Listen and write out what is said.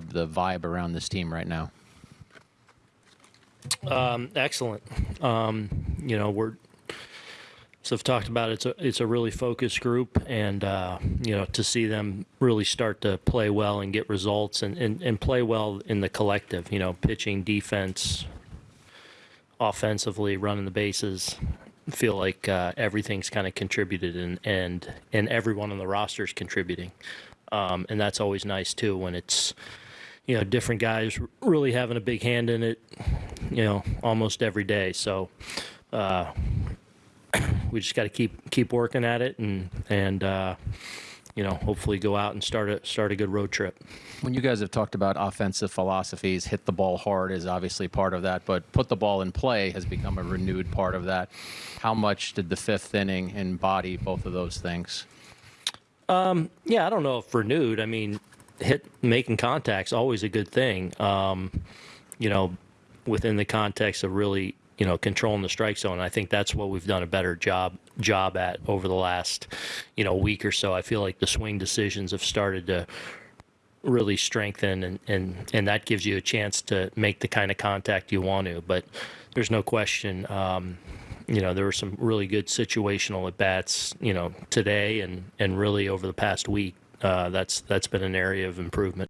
describe the vibe around this team right now? Excellent. Um, you know, we're so I've talked about it, it's a it's a really focused group, and uh, you know to see them really start to play well and get results and, and, and play well in the collective. You know, pitching, defense, offensively, running the bases. Feel like uh, everything's kind of contributed, and and and everyone on the roster is contributing, um, and that's always nice too when it's you know different guys really having a big hand in it you know almost every day so uh, we just got to keep keep working at it and and uh, you know hopefully go out and start a start a good road trip When you guys have talked about offensive philosophies, hit the ball hard is obviously part of that, but put the ball in play has become a renewed part of that. How much did the fifth inning embody both of those things? yeah i don't know if renewed i mean hit making contacts always a good thing. Um, you know within the context of really you know controlling the strike zone i think that's what we've done a better job job at over the last you know week or so. I feel like the swing decisions have started to really strengthen and, and and that gives you a chance to make the kind of contact you want to. But there's no question um, you know there were some really good situational at bats you know today and and really over the past week uh, that's that's been an area of improvement